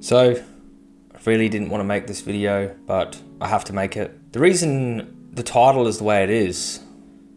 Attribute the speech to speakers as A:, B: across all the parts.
A: So, I really didn't want to make this video, but I have to make it. The reason the title is the way it is,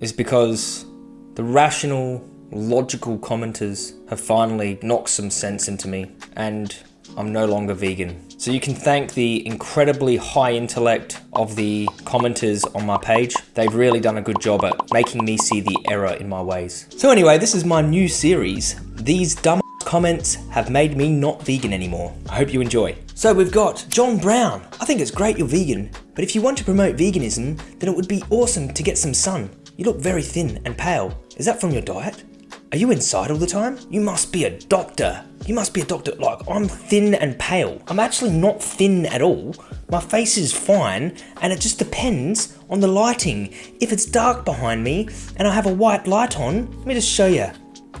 A: is because the rational, logical commenters have finally knocked some sense into me, and I'm no longer vegan. So you can thank the incredibly high intellect of the commenters on my page. They've really done a good job at making me see the error in my ways. So anyway, this is my new series. These dumb comments have made me not vegan anymore. I hope you enjoy. So we've got John Brown. I think it's great you're vegan, but if you want to promote veganism, then it would be awesome to get some sun. You look very thin and pale. Is that from your diet? Are you inside all the time? You must be a doctor. You must be a doctor. Like, I'm thin and pale. I'm actually not thin at all. My face is fine, and it just depends on the lighting. If it's dark behind me and I have a white light on, let me just show you.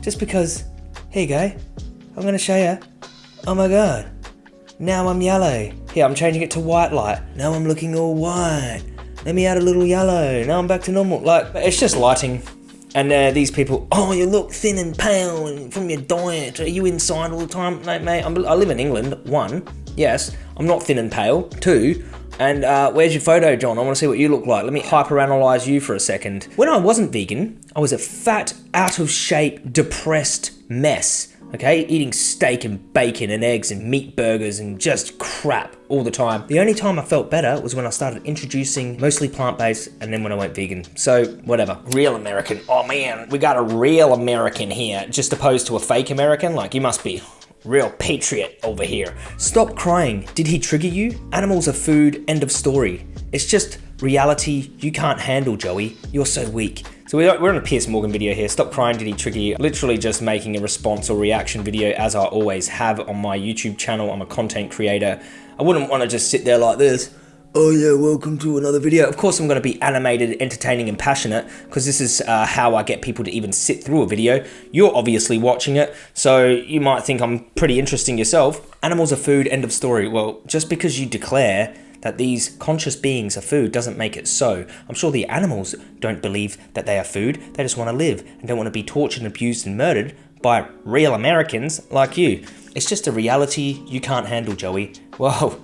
A: Just because, here you go. I'm gonna show you. Oh my god. Now I'm yellow. Here, I'm changing it to white light. Now I'm looking all white. Let me add a little yellow. Now I'm back to normal. Like, it's just lighting. And uh, these people, oh, you look thin and pale from your diet. Are you inside all the time? No, mate, I'm, i live in England. One, yes, I'm not thin and pale. Two, and uh, where's your photo, John? I want to see what you look like. Let me hyperanalyze you for a second. When I wasn't vegan, I was a fat, out of shape, depressed mess okay? Eating steak and bacon and eggs and meat burgers and just crap all the time. The only time I felt better was when I started introducing mostly plant-based and then when I went vegan. So whatever. Real American. Oh man, we got a real American here, just opposed to a fake American. Like you must be real patriot over here. Stop crying. Did he trigger you? Animals are food, end of story. It's just reality you can't handle, Joey. You're so weak. So we're on a Piers Morgan video here. Stop crying, did he trigger you? Literally just making a response or reaction video as I always have on my YouTube channel. I'm a content creator. I wouldn't want to just sit there like this. Oh yeah, welcome to another video. Of course I'm going to be animated, entertaining and passionate because this is uh, how I get people to even sit through a video. You're obviously watching it, so you might think I'm pretty interesting yourself. Animals are food, end of story. Well, just because you declare that these conscious beings are food doesn't make it so. I'm sure the animals don't believe that they are food, they just want to live and don't want to be tortured, and abused and murdered by real Americans like you. It's just a reality you can't handle, Joey. Well,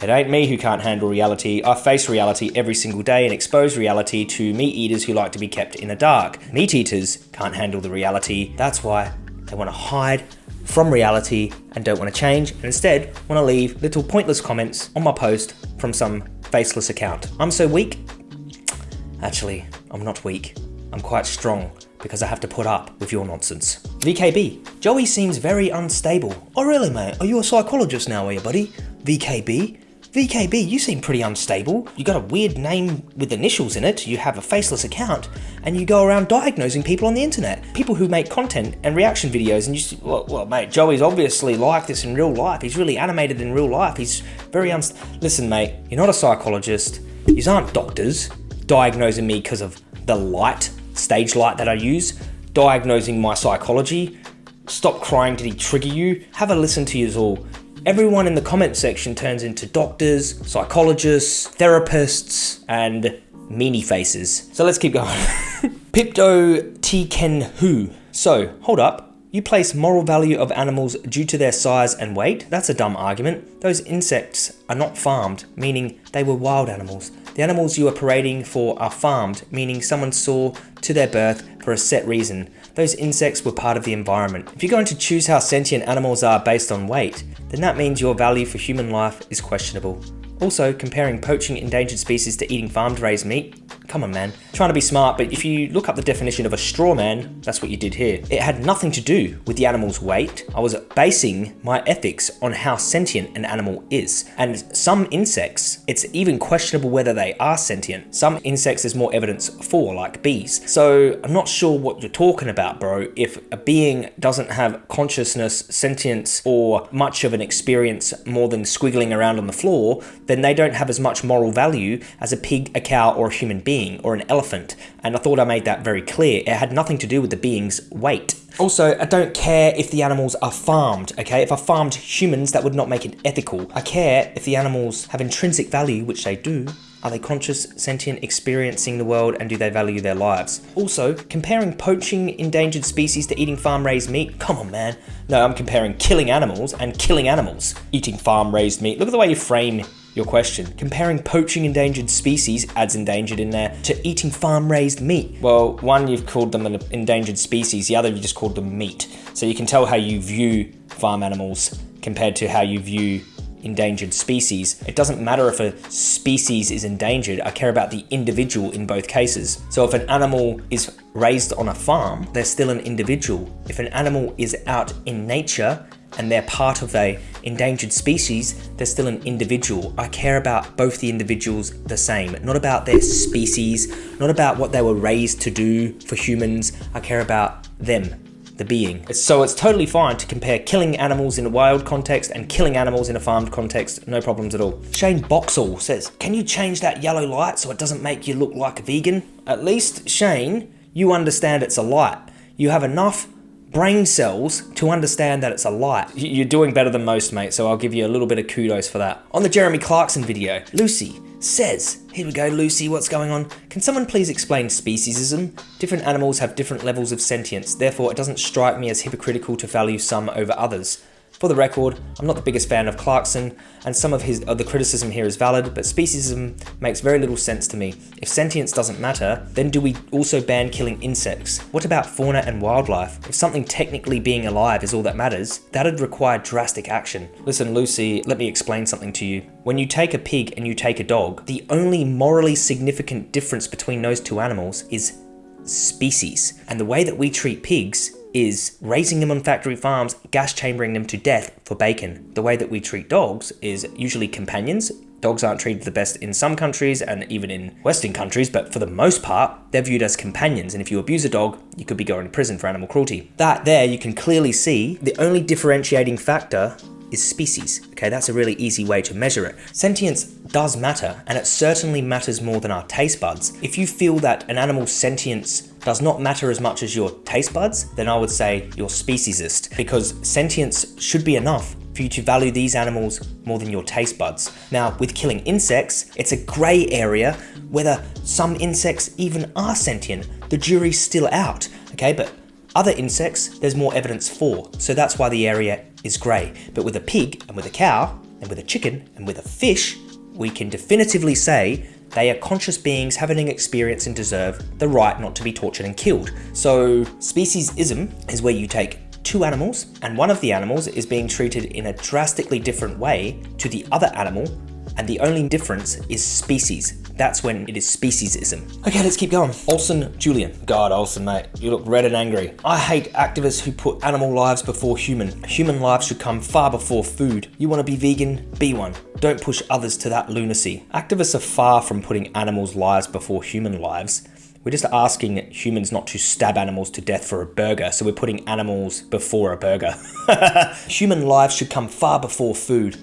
A: it ain't me who can't handle reality. I face reality every single day and expose reality to meat eaters who like to be kept in the dark. Meat eaters can't handle the reality. That's why they want to hide from reality and don't want to change and instead want to leave little pointless comments on my post from some faceless account. I'm so weak. Actually, I'm not weak. I'm quite strong because I have to put up with your nonsense. VKB. Joey seems very unstable. Oh really mate? Are you a psychologist now are you buddy? VKB? VKB, you seem pretty unstable. You got a weird name with initials in it, you have a faceless account, and you go around diagnosing people on the internet. People who make content and reaction videos, and you well, well mate, Joey's obviously like this in real life. He's really animated in real life. He's very Listen mate, you're not a psychologist. These aren't doctors diagnosing me because of the light, stage light that I use, diagnosing my psychology. Stop crying, did he trigger you? Have a listen to you all. Everyone in the comment section turns into doctors, psychologists, therapists, and meanie faces. So let's keep going. Pipto Tiken Hu. So, hold up. You place moral value of animals due to their size and weight? That's a dumb argument. Those insects are not farmed, meaning they were wild animals. The animals you are parading for are farmed, meaning someone saw to their birth for a set reason. Those insects were part of the environment. If you're going to choose how sentient animals are based on weight, then that means your value for human life is questionable. Also, comparing poaching endangered species to eating farmed raised meat Come on, man. Trying to be smart, but if you look up the definition of a straw man, that's what you did here. It had nothing to do with the animal's weight. I was basing my ethics on how sentient an animal is. And some insects, it's even questionable whether they are sentient. Some insects there's more evidence for, like bees. So I'm not sure what you're talking about, bro. If a being doesn't have consciousness, sentience, or much of an experience more than squiggling around on the floor, then they don't have as much moral value as a pig, a cow, or a human being being or an elephant, and I thought I made that very clear. It had nothing to do with the being's weight. Also, I don't care if the animals are farmed, okay? If I farmed humans, that would not make it ethical. I care if the animals have intrinsic value, which they do, are they conscious, sentient, experiencing the world, and do they value their lives? Also, comparing poaching endangered species to eating farm-raised meat? Come on, man. No, I'm comparing killing animals and killing animals. Eating farm-raised meat. Look at the way you frame your question. Comparing poaching endangered species, adds endangered in there, to eating farm-raised meat. Well, one, you've called them an endangered species, the other, you just called them meat. So you can tell how you view farm animals compared to how you view endangered species. It doesn't matter if a species is endangered, I care about the individual in both cases. So if an animal is raised on a farm, they're still an individual. If an animal is out in nature and they're part of a endangered species, they're still an individual. I care about both the individuals the same, not about their species, not about what they were raised to do for humans. I care about them the being. So it's totally fine to compare killing animals in a wild context and killing animals in a farmed context, no problems at all. Shane Boxall says, can you change that yellow light so it doesn't make you look like a vegan? At least, Shane, you understand it's a light. You have enough brain cells to understand that it's a light. You're doing better than most, mate, so I'll give you a little bit of kudos for that. On the Jeremy Clarkson video, Lucy says, here we go Lucy, what's going on? Can someone please explain speciesism? Different animals have different levels of sentience, therefore it doesn't strike me as hypocritical to value some over others. For the record, I'm not the biggest fan of Clarkson, and some of his the criticism here is valid, but speciesism makes very little sense to me. If sentience doesn't matter, then do we also ban killing insects? What about fauna and wildlife? If something technically being alive is all that matters, that'd require drastic action. Listen, Lucy, let me explain something to you. When you take a pig and you take a dog, the only morally significant difference between those two animals is species. And the way that we treat pigs is raising them on factory farms, gas chambering them to death for bacon. The way that we treat dogs is usually companions. Dogs aren't treated the best in some countries and even in Western countries, but for the most part, they're viewed as companions. And if you abuse a dog, you could be going to prison for animal cruelty. That there, you can clearly see the only differentiating factor is species. Okay, that's a really easy way to measure it. Sentience does matter, and it certainly matters more than our taste buds. If you feel that an animal's sentience does not matter as much as your taste buds, then I would say you're speciesist, because sentience should be enough for you to value these animals more than your taste buds. Now, with killing insects, it's a grey area whether some insects even are sentient. The jury's still out, okay? But other insects, there's more evidence for, so that's why the area is grey. But with a pig, and with a cow, and with a chicken, and with a fish, we can definitively say they are conscious beings having an experience and deserve the right not to be tortured and killed. So speciesism is where you take two animals and one of the animals is being treated in a drastically different way to the other animal and the only difference is species. That's when it is speciesism. Okay, let's keep going. Olson Julian. God, Olson, mate, you look red and angry. I hate activists who put animal lives before human. Human lives should come far before food. You want to be vegan? Be one. Don't push others to that lunacy. Activists are far from putting animals' lives before human lives. We're just asking humans not to stab animals to death for a burger, so we're putting animals before a burger. Human lives should come far before food.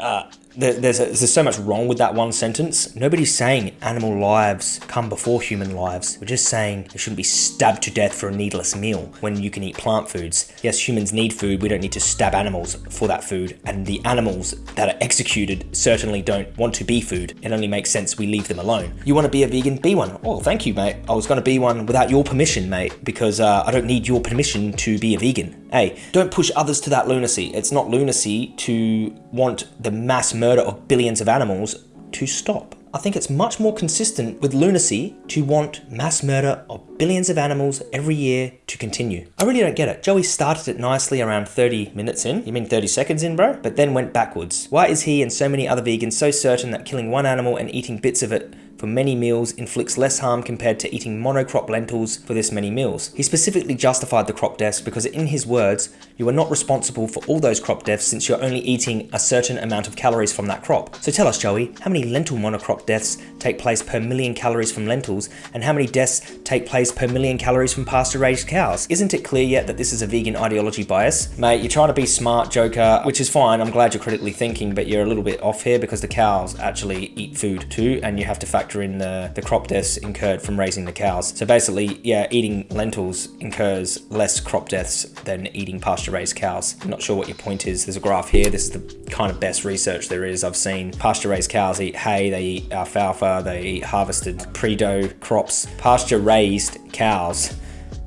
A: Uh, there's, a, there's so much wrong with that one sentence. Nobody's saying animal lives come before human lives. We're just saying they shouldn't be stabbed to death for a needless meal when you can eat plant foods. Yes, humans need food. We don't need to stab animals for that food. And the animals that are executed certainly don't want to be food. It only makes sense we leave them alone. You want to be a vegan? Be one. Oh, thank you, mate. I was going to be one without your permission, mate, because uh, I don't need your permission to be a vegan. Hey, don't push others to that lunacy. It's not lunacy to want the mass murder of billions of animals to stop. I think it's much more consistent with lunacy to want mass murder of billions of animals every year to continue. I really don't get it. Joey started it nicely around 30 minutes in. You mean 30 seconds in, bro? But then went backwards. Why is he and so many other vegans so certain that killing one animal and eating bits of it for many meals inflicts less harm compared to eating monocrop lentils for this many meals. He specifically justified the crop deaths because in his words, you are not responsible for all those crop deaths since you're only eating a certain amount of calories from that crop. So tell us Joey, how many lentil monocrop deaths take place per million calories from lentils and how many deaths take place raised per million calories from pasture raised cows. Isn't it clear yet that this is a vegan ideology bias? Mate, you're trying to be smart, Joker, which is fine. I'm glad you're critically thinking, but you're a little bit off here because the cows actually eat food too, and you have to factor in the, the crop deaths incurred from raising the cows. So basically, yeah, eating lentils incurs less crop deaths than eating pasture raised cows. I'm not sure what your point is. There's a graph here. This is the kind of best research there is. I've seen pasture raised cows eat hay, they eat alfalfa, they eat harvested pre-dough crops. Pasture raised cows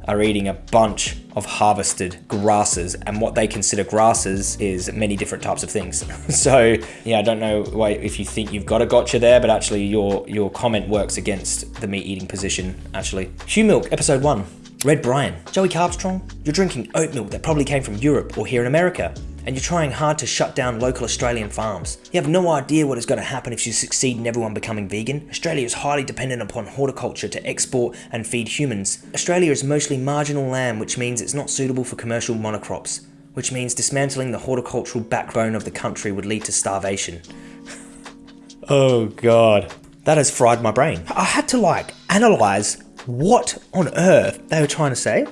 A: are eating a bunch of harvested grasses and what they consider grasses is many different types of things. So yeah i don't know why if you think you've got a gotcha there but actually your your comment works against the meat eating position actually. Hugh milk episode one red brian joey carbstrong you're drinking oat milk that probably came from europe or here in america and you're trying hard to shut down local Australian farms. You have no idea what is going to happen if you succeed in everyone becoming vegan. Australia is highly dependent upon horticulture to export and feed humans. Australia is mostly marginal land, which means it's not suitable for commercial monocrops, which means dismantling the horticultural backbone of the country would lead to starvation. oh god. That has fried my brain. I had to like analyze what on earth they were trying to say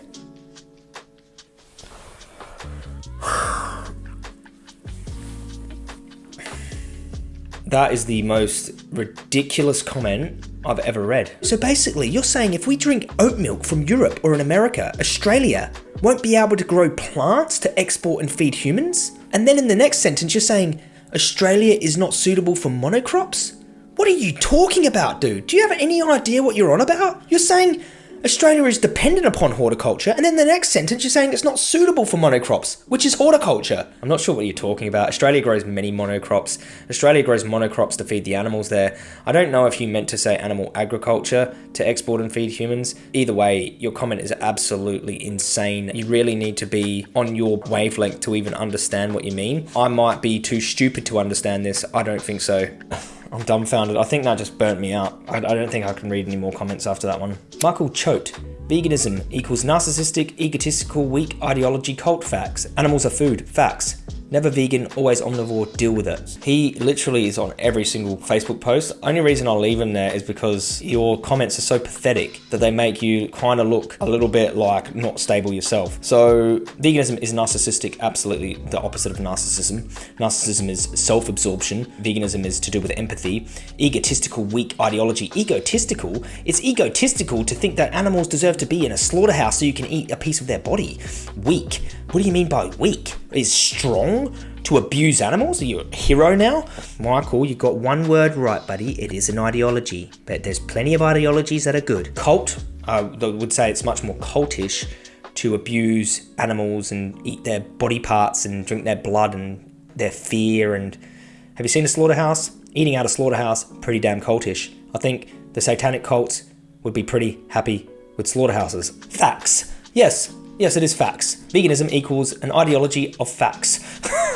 A: That is the most ridiculous comment I've ever read. So basically, you're saying if we drink oat milk from Europe or in America, Australia won't be able to grow plants to export and feed humans? And then in the next sentence, you're saying Australia is not suitable for monocrops? What are you talking about, dude? Do you have any idea what you're on about? You're saying Australia is dependent upon horticulture, and then the next sentence you're saying it's not suitable for monocrops, which is horticulture. I'm not sure what you're talking about. Australia grows many monocrops. Australia grows monocrops to feed the animals there. I don't know if you meant to say animal agriculture to export and feed humans. Either way, your comment is absolutely insane. You really need to be on your wavelength to even understand what you mean. I might be too stupid to understand this. I don't think so. I'm dumbfounded. I think that just burnt me out. I, I, don't think I can read any more comments after that one. Michael Choate. Veganism equals narcissistic, egotistical, weak ideology cult facts. Animals are food. Facts. Never vegan, always omnivore, deal with it. He literally is on every single Facebook post. Only reason I'll leave him there is because your comments are so pathetic that they make you kind of look a little bit like not stable yourself. So veganism is narcissistic, absolutely the opposite of narcissism. Narcissism is self-absorption. Veganism is to do with empathy. Egotistical, weak ideology. Egotistical? It's egotistical to think that animals deserve to be in a slaughterhouse so you can eat a piece of their body. Weak. What do you mean by weak? Is strong to abuse animals? Are you a hero now? Michael, you got one word right, buddy. It is an ideology. But there's plenty of ideologies that are good. Cult, I would say it's much more cultish to abuse animals and eat their body parts and drink their blood and their fear. And have you seen a slaughterhouse? Eating out a slaughterhouse, pretty damn cultish. I think the satanic cults would be pretty happy with slaughterhouses. Facts. Yes, Yes, it is facts. Veganism equals an ideology of facts.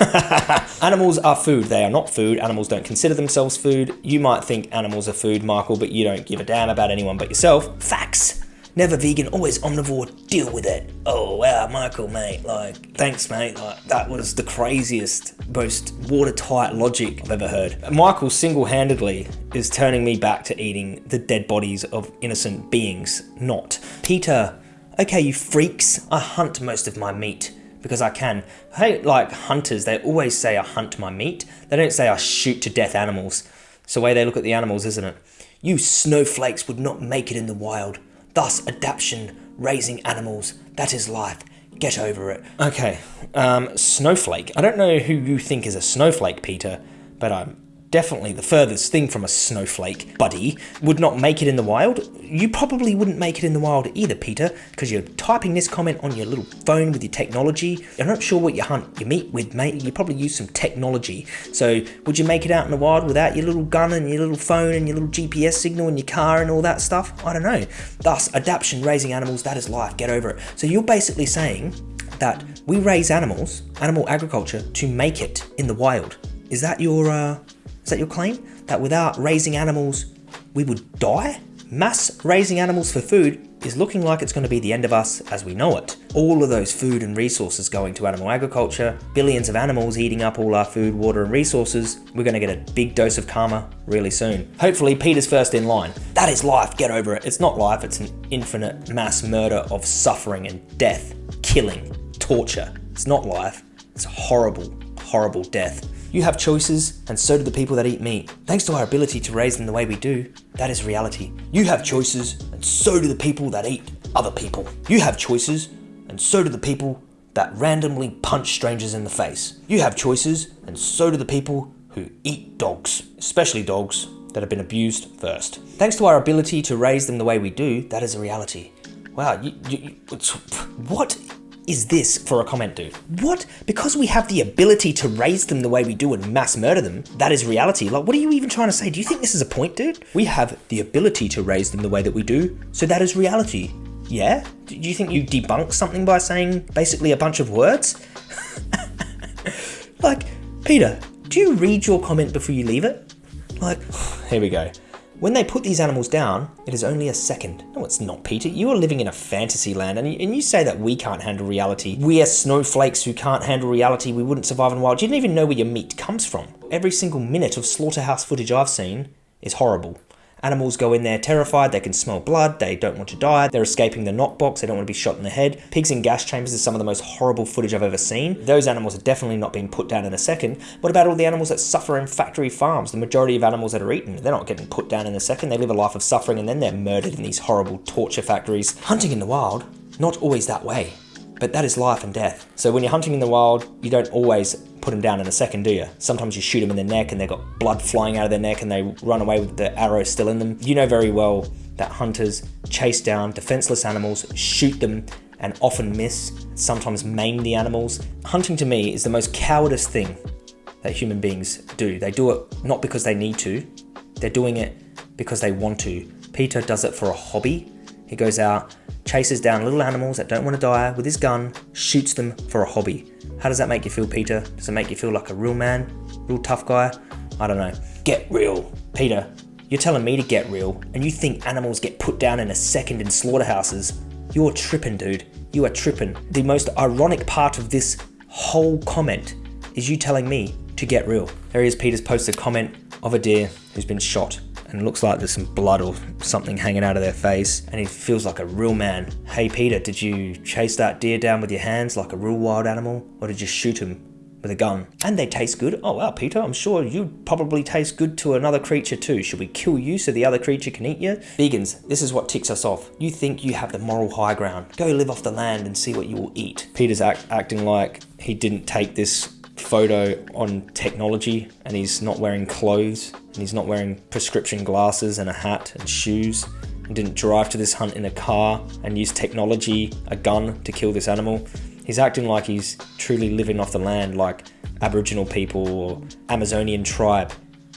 A: animals are food. They are not food. Animals don't consider themselves food. You might think animals are food, Michael, but you don't give a damn about anyone but yourself. Facts. Never vegan, always omnivore, deal with it. Oh wow, Michael, mate, like, thanks, mate. Like, that was the craziest, most watertight logic I've ever heard. Michael single-handedly is turning me back to eating the dead bodies of innocent beings, not. Peter okay, you freaks, I hunt most of my meat because I can. Hate like hunters, they always say I hunt my meat. They don't say I shoot to death animals. It's the way they look at the animals, isn't it? You snowflakes would not make it in the wild. Thus, adaptation, raising animals, that is life. Get over it. Okay, um, snowflake. I don't know who you think is a snowflake, Peter, but I'm definitely the furthest thing from a snowflake, buddy, would not make it in the wild. You probably wouldn't make it in the wild either, Peter, because you're typing this comment on your little phone with your technology. I'm not sure what you hunt your meat with, mate. You probably use some technology. So would you make it out in the wild without your little gun and your little phone and your little GPS signal and your car and all that stuff? I don't know. Thus, adaptation, raising animals, that is life. Get over it. So you're basically saying that we raise animals, animal agriculture, to make it in the wild. Is that your uh, is that your claim? That without raising animals, we would die? Mass raising animals for food is looking like it's going to be the end of us as we know it. All of those food and resources going to animal agriculture, billions of animals eating up all our food, water and resources, we're going to get a big dose of karma really soon. Hopefully Peter's first in line. That is life, get over it. It's not life, it's an infinite mass murder of suffering and death, killing, torture. It's not life, it's horrible, horrible death. You have choices, and so do the people that eat meat. Thanks to our ability to raise them the way we do, that is reality. You have choices, and so do the people that eat other people. You have choices, and so do the people that randomly punch strangers in the face. You have choices, and so do the people who eat dogs, especially dogs that have been abused first. Thanks to our ability to raise them the way we do, that is a reality. Wow, you, you, what is this for a comment, dude? What? Because we have the ability to raise them the way we do and mass murder them, that is reality. Like, what are you even trying to say? Do you think this is a point, dude? We have the ability to raise them the way that we do, so that is reality. Yeah? Do you think you debunk something by saying basically a bunch of words? like, Peter, do you read your comment before you leave it? Like, here we go. When they put these animals down, it is only a second. No, it's not, Peter. You are living in a fantasy land, and you, and you say that we can't handle reality. We are snowflakes who can't handle reality. We wouldn't survive in the wild. You didn't even know where your meat comes from. Every single minute of slaughterhouse footage I've seen is horrible. Animals go in there terrified, they can smell blood, they don't want to die, they're escaping the knockbox, they don't want to be shot in the head. Pigs in gas chambers is some of the most horrible footage I've ever seen. Those animals are definitely not being put down in a second. What about all the animals that suffer in factory farms? The majority of animals that are eaten, they're not getting put down in a second. They live a life of suffering and then they're murdered in these horrible torture factories. Hunting in the wild, not always that way. But that is life and death. So when you're hunting in the wild, you don't always put them down in a second, do you? Sometimes you shoot them in the neck and they've got blood flying out of their neck and they run away with the arrow still in them. You know very well that hunters chase down defenseless animals, shoot them, and often miss, sometimes maim the animals. Hunting to me is the most cowardice thing that human beings do. They do it not because they need to, they're doing it because they want to. Peter does it for a hobby. He goes out chases down little animals that don't want to die with his gun, shoots them for a hobby. How does that make you feel, Peter? Does it make you feel like a real man? Real tough guy? I don't know. Get real. Peter, you're telling me to get real, and you think animals get put down in a second in slaughterhouses? You're tripping, dude. You are tripping. The most ironic part of this whole comment is you telling me to get real. There he is, Peter's posted a comment of a deer who's been shot and looks like there's some blood or something hanging out of their face and he feels like a real man. Hey Peter, did you chase that deer down with your hands like a real wild animal or did you shoot him with a gun? And they taste good. Oh wow, Peter, I'm sure you'd probably taste good to another creature too. Should we kill you so the other creature can eat you? Vegans, this is what ticks us off. You think you have the moral high ground. Go live off the land and see what you will eat. Peter's act acting like he didn't take this photo on technology and he's not wearing clothes and he's not wearing prescription glasses and a hat and shoes and didn't drive to this hunt in a car and use technology, a gun to kill this animal. He's acting like he's truly living off the land like Aboriginal people or Amazonian tribe.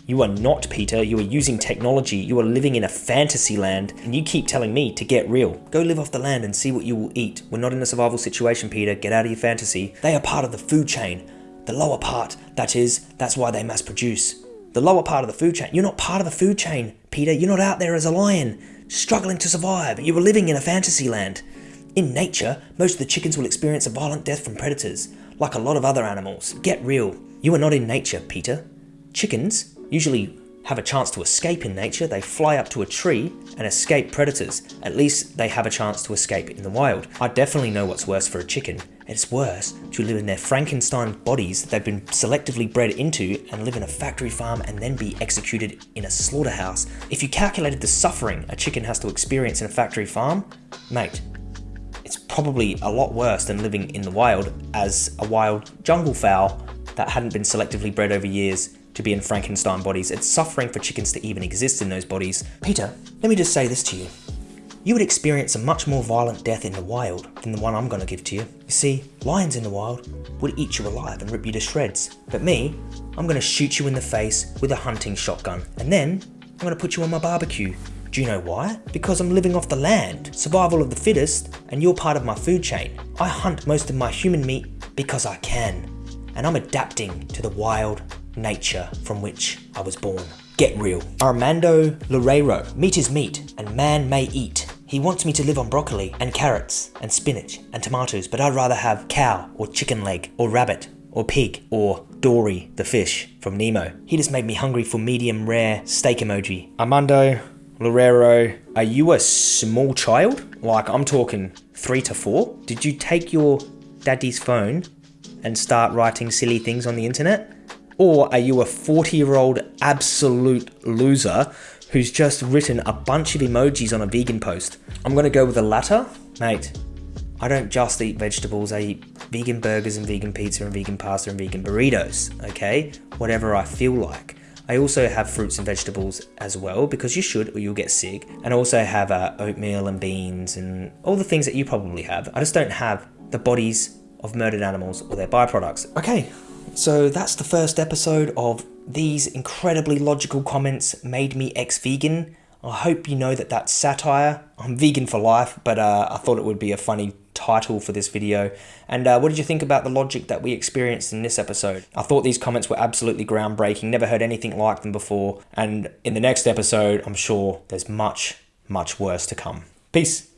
A: You are not, Peter. You are using technology. You are living in a fantasy land, and you keep telling me to get real. Go live off the land and see what you will eat. We're not in a survival situation, Peter. Get out of your fantasy. They are part of the food chain. The lower part, that is, that's why they mass produce. The lower part of the food chain. You're not part of the food chain, Peter. You're not out there as a lion, struggling to survive. You were living in a fantasy land. In nature, most of the chickens will experience a violent death from predators, like a lot of other animals. Get real. You are not in nature, Peter. Chickens usually have a chance to escape in nature. They fly up to a tree and escape predators. At least they have a chance to escape in the wild. I definitely know what's worse for a chicken. It's worse to live in their Frankenstein bodies that they've been selectively bred into and live in a factory farm and then be executed in a slaughterhouse. If you calculated the suffering a chicken has to experience in a factory farm, mate, it's probably a lot worse than living in the wild as a wild jungle fowl that hadn't been selectively bred over years to be in Frankenstein bodies. It's suffering for chickens to even exist in those bodies. Peter, let me just say this to you. You would experience a much more violent death in the wild than the one I'm going to give to you. You see, lions in the wild would eat you alive and rip you to shreds. But me, I'm going to shoot you in the face with a hunting shotgun. And then, I'm going to put you on my barbecue. Do you know why? Because I'm living off the land, survival of the fittest, and you're part of my food chain. I hunt most of my human meat because I can. And I'm adapting to the wild nature from which I was born. Get real. Armando Loureiro. Meat is meat, and man may eat.
B: He wants me to live on broccoli and carrots and spinach and tomatoes, but I'd rather have cow or chicken leg or rabbit or pig or Dory the fish from Nemo. He just made me hungry for medium rare steak emoji.
A: Armando Lorero, are you a small child? Like, I'm talking three to four? Did you take your daddy's phone and start writing silly things on the internet? Or are you a 40 year old absolute loser who's just written a bunch of emojis on a vegan post? I'm gonna go with the latter. Mate, I don't just eat vegetables, I eat vegan burgers and vegan pizza and vegan pasta and vegan burritos, okay? Whatever I feel like. I also have fruits and vegetables as well because you should or you'll get sick. And I also have uh, oatmeal and beans and all the things that you probably have. I just don't have the bodies of murdered animals or their byproducts. Okay, so that's the first episode of these incredibly logical comments made me ex-vegan. I hope you know that that's satire. I'm vegan for life, but uh, I thought it would be a funny title for this video. And uh, what did you think about the logic that we experienced in this episode? I thought these comments were absolutely groundbreaking, never heard anything like them before. And in the next episode, I'm sure there's much, much worse to come. Peace.